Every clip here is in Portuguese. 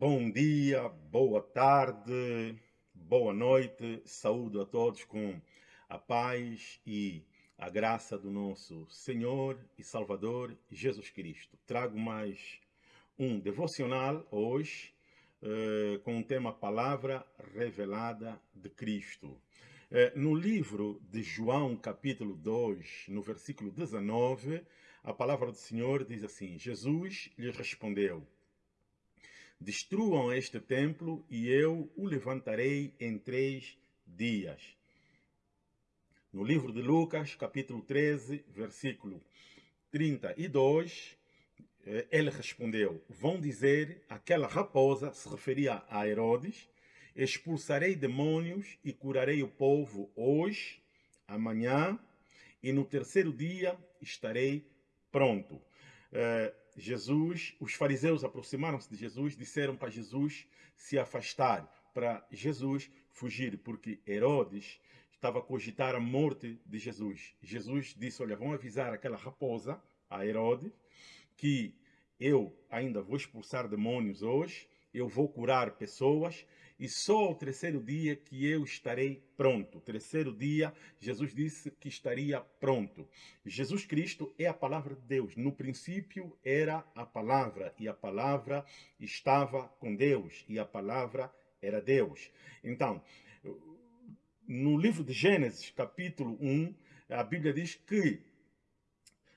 Bom dia, boa tarde, boa noite, saúdo a todos com a paz e a graça do nosso Senhor e Salvador Jesus Cristo. Trago mais um devocional hoje eh, com o tema Palavra Revelada de Cristo. Eh, no livro de João, capítulo 2, no versículo 19, a palavra do Senhor diz assim: Jesus lhe respondeu Destruam este templo e eu o levantarei em três dias. No livro de Lucas, capítulo 13, versículo 32, eh, ele respondeu, vão dizer, aquela raposa, se referia a Herodes, expulsarei demônios e curarei o povo hoje, amanhã, e no terceiro dia estarei pronto. Jesus, os fariseus aproximaram-se de Jesus, disseram para Jesus se afastar, para Jesus fugir, porque Herodes estava a cogitar a morte de Jesus. Jesus disse, olha, vão avisar aquela raposa, a Herodes, que eu ainda vou expulsar demônios hoje, eu vou curar pessoas, e só ao terceiro dia que eu estarei pronto. Terceiro dia, Jesus disse que estaria pronto. Jesus Cristo é a palavra de Deus. No princípio era a palavra, e a palavra estava com Deus, e a palavra era Deus. Então, no livro de Gênesis, capítulo 1, a Bíblia diz que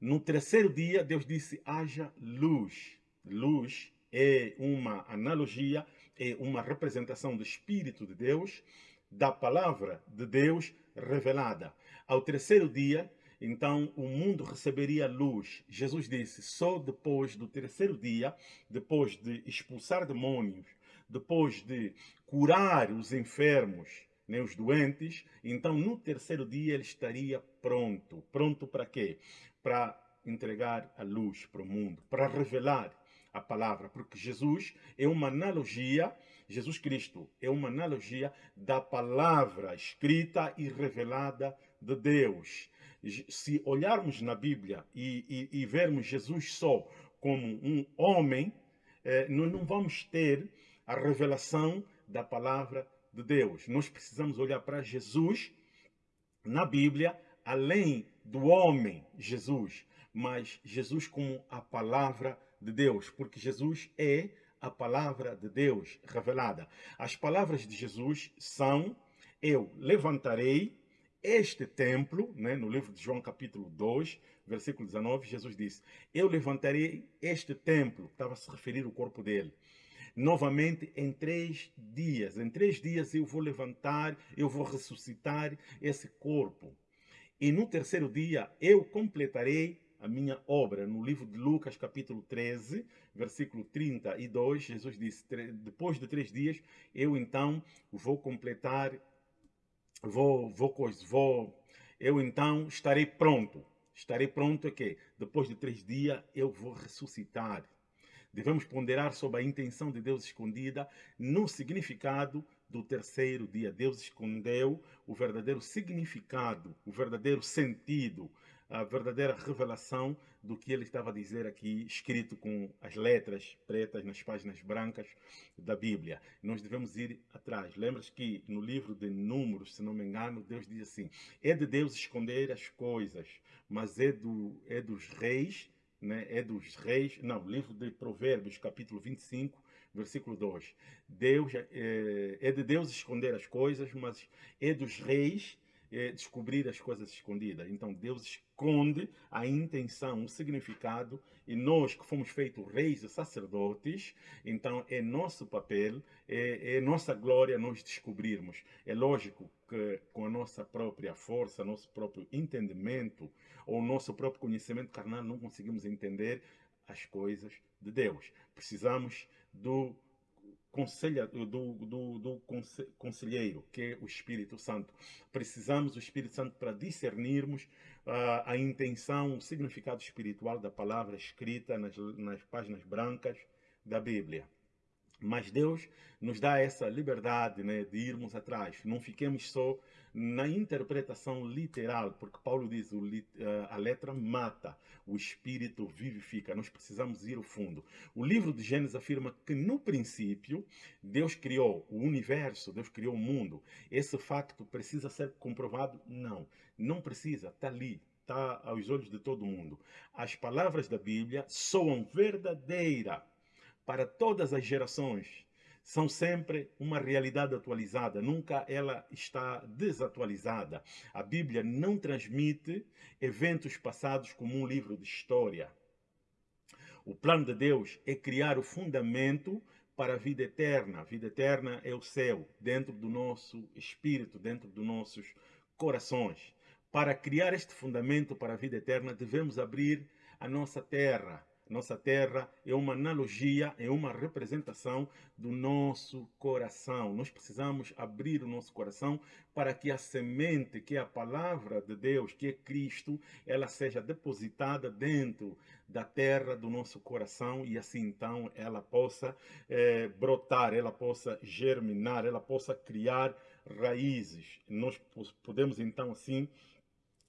no terceiro dia, Deus disse, haja luz. Luz é uma analogia é uma representação do Espírito de Deus, da palavra de Deus revelada. Ao terceiro dia, então o mundo receberia luz. Jesus disse, só depois do terceiro dia, depois de expulsar demônios, depois de curar os enfermos, né, os doentes, então no terceiro dia ele estaria pronto. Pronto para quê? Para entregar a luz para o mundo, para revelar a palavra, porque Jesus é uma analogia, Jesus Cristo é uma analogia da palavra escrita e revelada de Deus. Se olharmos na Bíblia e, e, e vermos Jesus só como um homem, eh, nós não vamos ter a revelação da palavra de Deus. Nós precisamos olhar para Jesus na Bíblia, além do homem Jesus, mas Jesus como a palavra de Deus, porque Jesus é a palavra de Deus revelada. As palavras de Jesus são, eu levantarei este templo, né, no livro de João capítulo 2, versículo 19, Jesus disse, eu levantarei este templo, estava a se referir ao corpo dele, novamente em três dias. Em três dias eu vou levantar, eu vou ressuscitar esse corpo. E no terceiro dia eu completarei a minha obra. No livro de Lucas, capítulo 13, versículo 32, Jesus disse, depois de três dias, eu então vou completar, vou, vou, vou, eu então estarei pronto. Estarei pronto é que depois de três dias eu vou ressuscitar. Devemos ponderar sobre a intenção de Deus escondida no significado do terceiro dia. Deus escondeu o verdadeiro significado, o verdadeiro sentido, a verdadeira revelação do que ele estava a dizer aqui, escrito com as letras pretas nas páginas brancas da Bíblia. Nós devemos ir atrás. Lembras que no livro de Números, se não me engano, Deus diz assim, é de Deus esconder as coisas, mas é, do, é dos reis, né? é dos reis, não, livro de Provérbios, capítulo 25, versículo 2. Deus, é, é de Deus esconder as coisas, mas é dos reis é, descobrir as coisas escondidas. Então Deus esconde a intenção, o significado, e nós que fomos feitos reis e sacerdotes, então é nosso papel, é, é nossa glória nós descobrirmos. É lógico que com a nossa própria força, nosso próprio entendimento, ou nosso próprio conhecimento carnal, não conseguimos entender as coisas de Deus. Precisamos do conselha, do, do, do conselheiro, que é o Espírito Santo. Precisamos do Espírito Santo para discernirmos uh, a intenção, o significado espiritual da palavra escrita nas, nas páginas brancas da Bíblia. Mas Deus nos dá essa liberdade né, de irmos atrás. Não fiquemos só na interpretação literal, porque Paulo diz o, eh, a letra mata, o espírito vivifica. Nós precisamos ir ao fundo. O livro de Gênesis afirma que no princípio Deus criou o universo, Deus criou o mundo. Esse facto precisa ser comprovado? Não, não precisa, está ali, está aos olhos de todo mundo. As palavras da Bíblia soam verdadeira para todas as gerações são sempre uma realidade atualizada, nunca ela está desatualizada. A Bíblia não transmite eventos passados como um livro de história. O plano de Deus é criar o fundamento para a vida eterna. A vida eterna é o céu, dentro do nosso espírito, dentro dos nossos corações. Para criar este fundamento para a vida eterna, devemos abrir a nossa terra, nossa terra é uma analogia, é uma representação do nosso coração. Nós precisamos abrir o nosso coração para que a semente, que é a palavra de Deus, que é Cristo, ela seja depositada dentro da terra do nosso coração e assim então ela possa é, brotar, ela possa germinar, ela possa criar raízes. Nós podemos então assim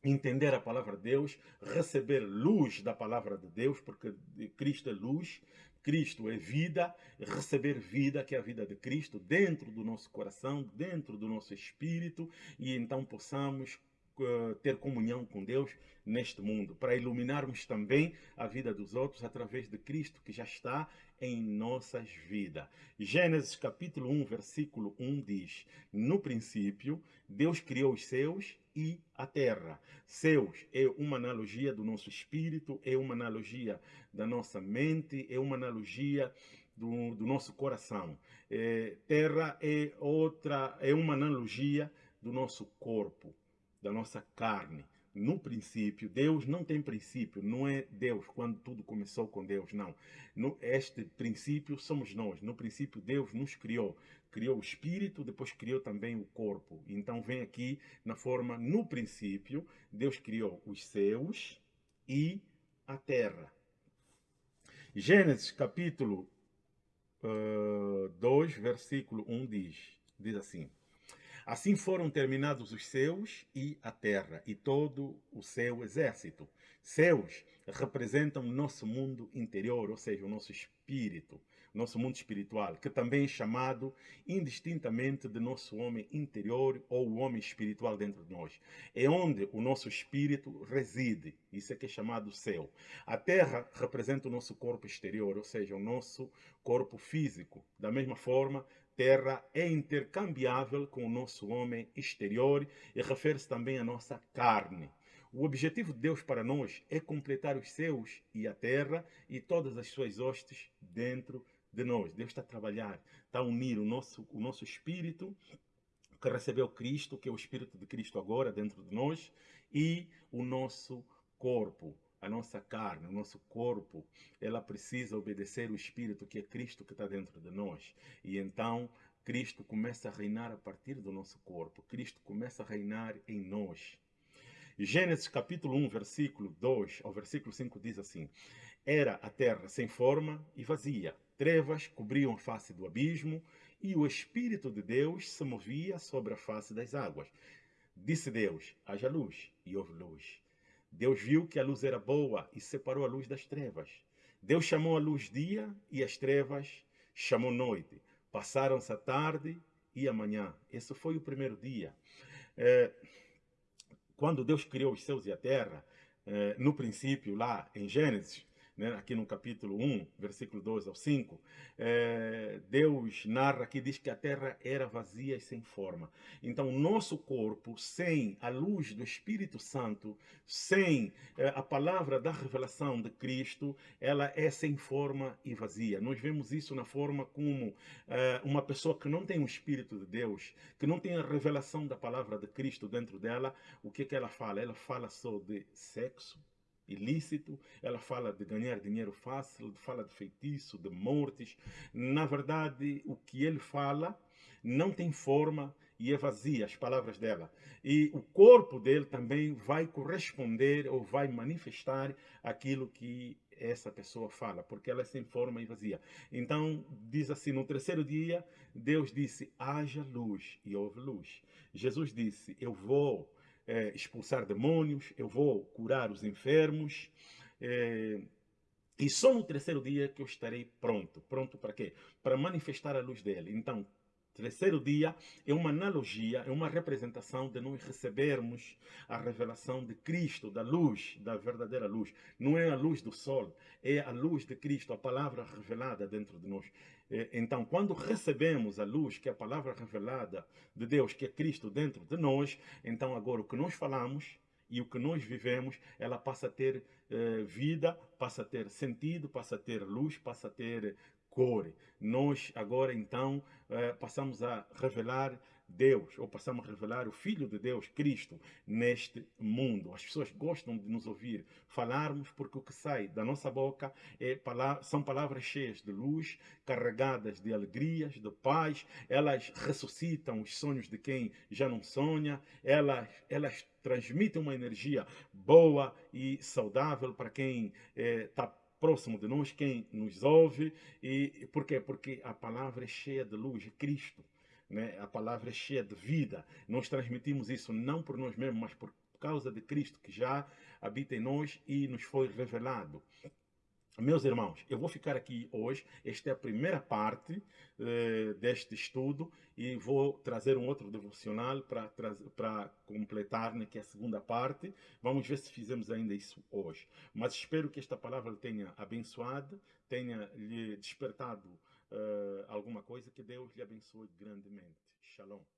entender a palavra de Deus, receber luz da palavra de Deus, porque Cristo é luz, Cristo é vida, receber vida, que é a vida de Cristo, dentro do nosso coração, dentro do nosso espírito, e então possamos uh, ter comunhão com Deus neste mundo, para iluminarmos também a vida dos outros através de Cristo, que já está em nossas vidas. Gênesis capítulo 1, versículo 1 diz, No princípio, Deus criou os céus e a terra. Céus é uma analogia do nosso espírito, é uma analogia da nossa mente, é uma analogia do, do nosso coração. É, terra é outra, é uma analogia do nosso corpo, da nossa carne no princípio, Deus não tem princípio, não é Deus quando tudo começou com Deus, não. No, este princípio somos nós. No princípio, Deus nos criou. Criou o espírito, depois criou também o corpo. Então, vem aqui na forma, no princípio, Deus criou os céus e a terra. Gênesis capítulo uh, 2, versículo 1 diz, diz assim. Assim foram terminados os céus e a terra, e todo o seu exército. Céus representam o nosso mundo interior, ou seja, o nosso espírito, nosso mundo espiritual, que também é chamado indistintamente de nosso homem interior ou o homem espiritual dentro de nós. É onde o nosso espírito reside, isso é que é chamado céu. A terra representa o nosso corpo exterior, ou seja, o nosso corpo físico. Da mesma forma, terra é intercambiável com o nosso homem exterior e refere-se também à nossa carne. O objetivo de Deus para nós é completar os céus e a terra e todas as suas hostes dentro de nós. Deus está a trabalhar, está a unir o nosso, o nosso espírito, que recebeu Cristo, que é o espírito de Cristo agora dentro de nós, e o nosso corpo a nossa carne, o nosso corpo, ela precisa obedecer o Espírito que é Cristo que está dentro de nós. E então Cristo começa a reinar a partir do nosso corpo. Cristo começa a reinar em nós. Gênesis capítulo 1, versículo 2 ao versículo 5 diz assim: Era a terra sem forma e vazia, trevas cobriam a face do abismo, e o Espírito de Deus se movia sobre a face das águas. Disse Deus: haja luz, e houve luz. Deus viu que a luz era boa e separou a luz das trevas. Deus chamou a luz dia e as trevas chamou noite. Passaram-se a tarde e a manhã. Esse foi o primeiro dia. É, quando Deus criou os céus e a terra, é, no princípio, lá em Gênesis, né, aqui no capítulo 1, versículo 2 ao 5, é, Deus narra que diz que a terra era vazia e sem forma. Então, nosso corpo, sem a luz do Espírito Santo, sem é, a palavra da revelação de Cristo, ela é sem forma e vazia. Nós vemos isso na forma como é, uma pessoa que não tem o Espírito de Deus, que não tem a revelação da palavra de Cristo dentro dela, o que, que ela fala? Ela fala só de sexo, ilícito, ela fala de ganhar dinheiro fácil, fala de feitiço, de mortes. Na verdade, o que ele fala não tem forma e é vazia as palavras dela. E o corpo dele também vai corresponder ou vai manifestar aquilo que essa pessoa fala, porque ela é sem forma e vazia. Então, diz assim: no terceiro dia, Deus disse: haja luz, e houve luz. Jesus disse: Eu vou é, expulsar demônios, eu vou curar os enfermos. É, e só no terceiro dia que eu estarei pronto. Pronto para quê? Para manifestar a luz dele. Então, terceiro dia é uma analogia, é uma representação de nós recebermos a revelação de Cristo, da luz, da verdadeira luz. Não é a luz do sol, é a luz de Cristo, a palavra revelada dentro de nós. É, então, quando recebemos a luz, que é a palavra revelada de Deus, que é Cristo dentro de nós, então agora o que nós falamos e o que nós vivemos, ela passa a ter eh, vida, passa a ter sentido, passa a ter luz, passa a ter cor. Nós agora então eh, passamos a revelar Deus, ou passamos a revelar o Filho de Deus, Cristo, neste mundo. As pessoas gostam de nos ouvir falarmos porque o que sai da nossa boca é, são palavras cheias de luz, carregadas de alegrias, de paz. Elas ressuscitam os sonhos de quem já não sonha, elas, elas transmitem uma energia boa e saudável para quem está eh, próximo de nós, quem nos ouve. E por quê? Porque a palavra é cheia de luz, é Cristo. Né? A palavra é cheia de vida. Nós transmitimos isso não por nós mesmos, mas por causa de Cristo que já habita em nós e nos foi revelado. Meus irmãos, eu vou ficar aqui hoje. Esta é a primeira parte eh, deste estudo e vou trazer um outro devocional para completar, né, que é a segunda parte. Vamos ver se fizemos ainda isso hoje. Mas espero que esta palavra tenha abençoado, tenha lhe despertado uh, alguma coisa. Que Deus lhe abençoe grandemente. Shalom.